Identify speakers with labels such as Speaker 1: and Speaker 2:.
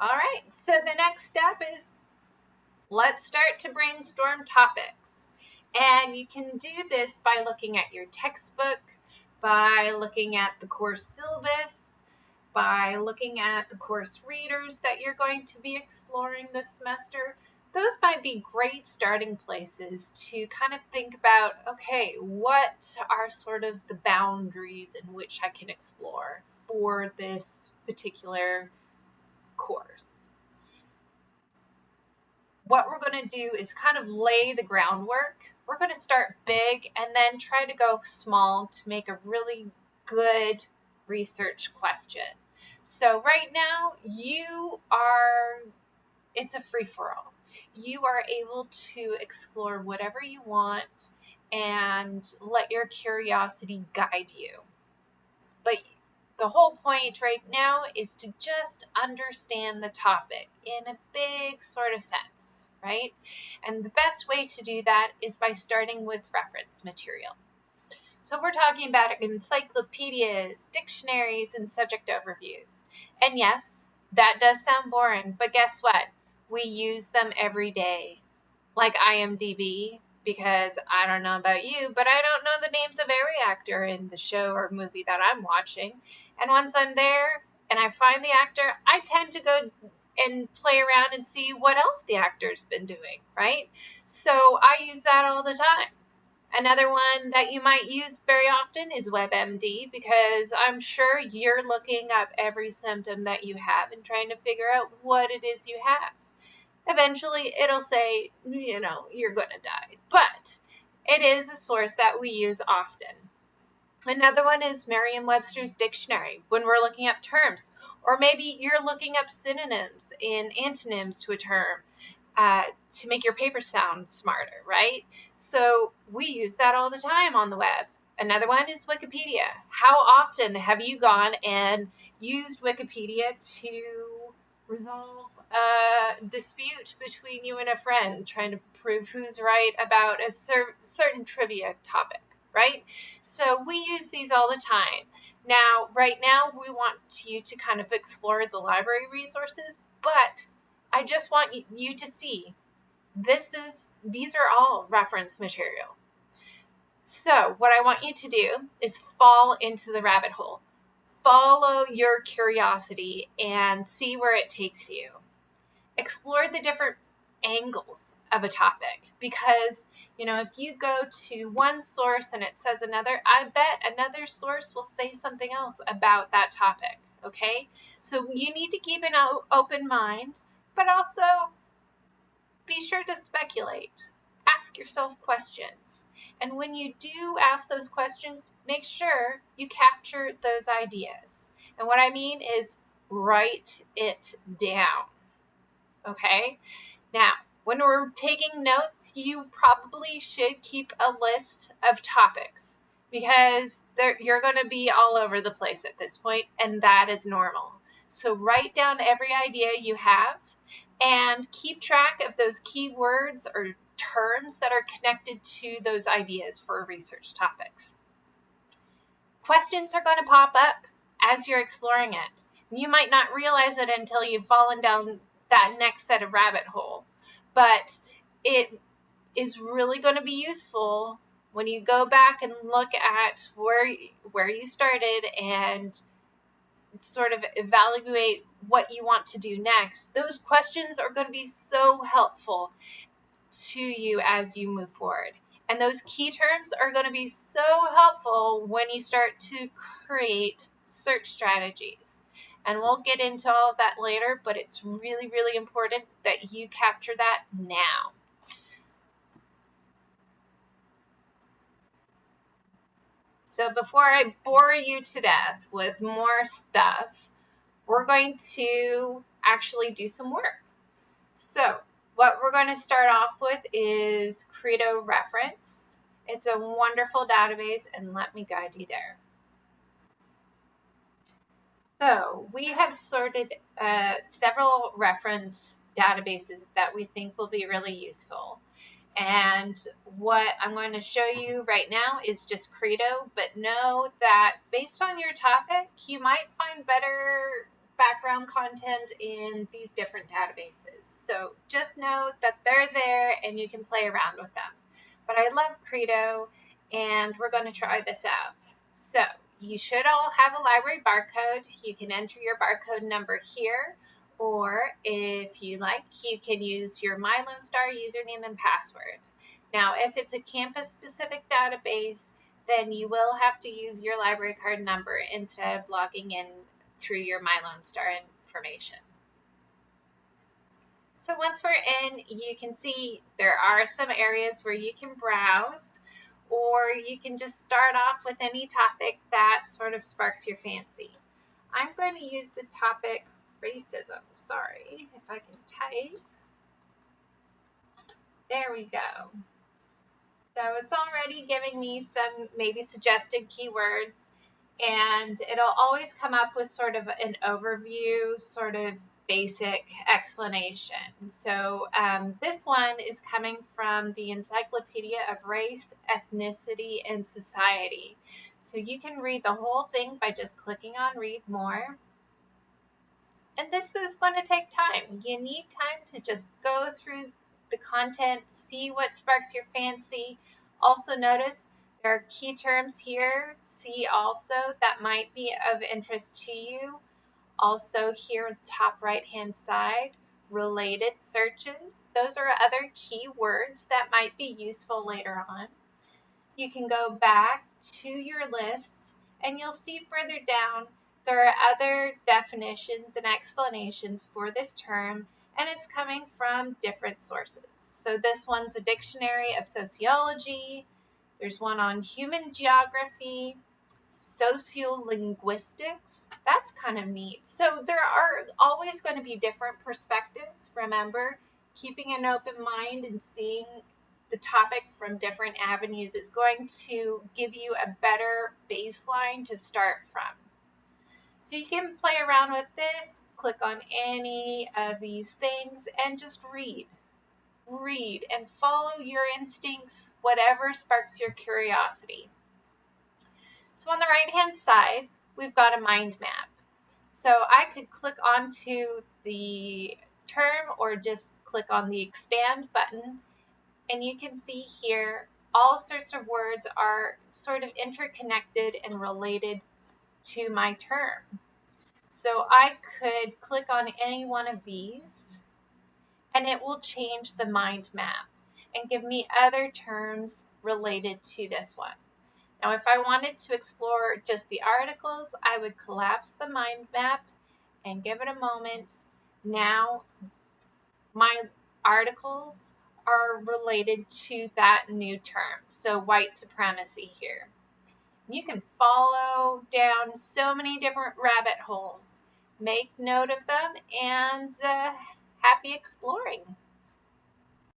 Speaker 1: All right, so the next step is let's start to brainstorm topics. And you can do this by looking at your textbook, by looking at the course syllabus, by looking at the course readers that you're going to be exploring this semester. Those might be great starting places to kind of think about okay, what are sort of the boundaries in which I can explore for this particular course? What we're going to do is kind of lay the groundwork we're going to start big and then try to go small to make a really good research question. So, right now, you are, it's a free for all. You are able to explore whatever you want and let your curiosity guide you. But the whole point right now is to just understand the topic in a big sort of sense right? And the best way to do that is by starting with reference material. So we're talking about encyclopedias, dictionaries, and subject overviews. And yes, that does sound boring, but guess what? We use them every day. Like IMDb, because I don't know about you, but I don't know the names of every actor in the show or movie that I'm watching. And once I'm there and I find the actor, I tend to go and play around and see what else the actor's been doing, right? So I use that all the time. Another one that you might use very often is WebMD because I'm sure you're looking up every symptom that you have and trying to figure out what it is you have. Eventually, it'll say, you know, you're going to die. But it is a source that we use often. Another one is Merriam Webster's dictionary when we're looking up terms, or maybe you're looking up synonyms and antonyms to a term uh, to make your paper sound smarter, right? So we use that all the time on the web. Another one is Wikipedia. How often have you gone and used Wikipedia to resolve a dispute between you and a friend, trying to prove who's right about a cer- certain trivia topic? right? So we use these all the time. Now, right now, we want you to kind of explore the library resources, but I just want you to see this is these are all reference material. So, what I want you to do is fall into the rabbit hole. Follow your curiosity and see where it takes you. Explore the different angles of a topic because you know if you go to one source and it says another i bet another source will say something else about that topic okay? So you need to keep an open mind but also be sure to speculate. Ask yourself questions and when you do ask those questions make sure you capture those ideas and what i mean is write it down okay now, when we're taking notes, you probably should keep a list of topics because you're going to be all over the place at this point, and that is normal. So, write down every idea you have and keep track of those keywords or terms that are connected to those ideas for research topics. Questions are going to pop up as you're exploring it. You might not realize it until you've fallen down that next set of rabbit hole. But it is really going to be useful when you go back and look at where where you started and sort of evaluate what you want to do next. Those questions are going to be so helpful to you as you move forward. And those key terms are going to be so helpful when you start to create search strategies. And we'll get into all of that later, but it's really, really important that you capture that now. So before I bore you to death with more stuff, we're going to actually do some work. So what we're going to start off with is Credo Reference. It's a wonderful database and let me guide you there. So we have sorted uh, several reference databases that we think will be really useful. And what I'm going to show you right now is just Credo, but know that based on your topic, you might find better background content in these different databases. So just know that they're there and you can play around with them. But I love Credo and we're going to try this out. So you should all have a library barcode. You can enter your barcode number here or if you like, you can use your MyLoneStar username and password. Now, if it's a campus specific database, then you will have to use your library card number instead of logging in through your MyLoneStar information. So once we're in, you can see there are some areas where you can browse or you can just start off with any topic that sort of sparks your fancy. I'm going to use the topic racism. Sorry if I can type. There we go. So it's already giving me some maybe suggested keywords and it'll always come up with sort of an overview, sort of basic explanation. So um, this one is coming from the Encyclopedia of Race, Ethnicity, and Society. So you can read the whole thing by just clicking on read more. And this is going to take time. You need time to just go through the content, see what sparks your fancy. Also notice are key terms here. See also that might be of interest to you. Also here top right hand side, related searches. Those are other keywords that might be useful later on. You can go back to your list and you'll see further down there are other definitions and explanations for this term and it's coming from different sources. So this one's a dictionary of sociology, there's one on human geography, sociolinguistics. That's kind of neat. So there are always going to be different perspectives. Remember, keeping an open mind and seeing the topic from different avenues is going to give you a better baseline to start from. So you can play around with this, click on any of these things, and just read read, and follow your instincts, whatever sparks your curiosity. So on the right hand side, we've got a mind map. So I could click onto the term or just click on the expand button and you can see here all sorts of words are sort of interconnected and related to my term. So I could click on any one of these and it will change the mind map and give me other terms related to this one. Now, if I wanted to explore just the articles, I would collapse the mind map and give it a moment. Now, my articles are related to that new term. So, white supremacy here. You can follow down so many different rabbit holes. Make note of them and uh, happy exploring.